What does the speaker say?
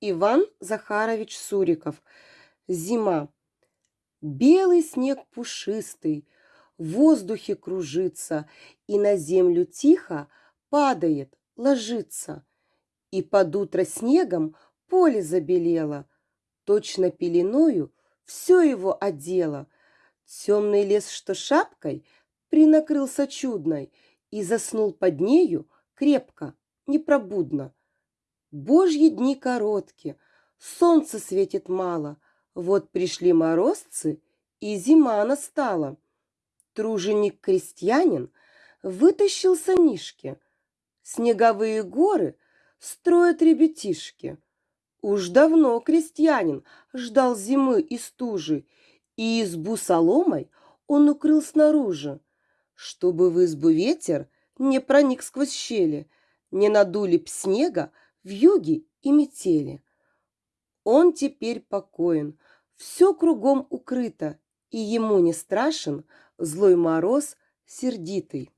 Иван Захарович Суриков. Зима. Белый снег пушистый в воздухе кружится и на землю тихо падает, ложится. И под утро снегом поле забелело, точно пеленою все его одело. Темный лес, что шапкой, принакрылся чудной и заснул под нею крепко, непробудно. Божьи дни короткие, солнце светит мало, вот пришли морозцы, и зима настала. Труженик-крестьянин вытащил санишки, снеговые горы строят ребятишки. Уж давно крестьянин ждал зимы и стужи, и избу соломой он укрыл снаружи, чтобы в избу ветер не проник сквозь щели, не надули б снега в юге и метели. Он теперь покоен, все кругом укрыто, и ему не страшен злой мороз сердитый.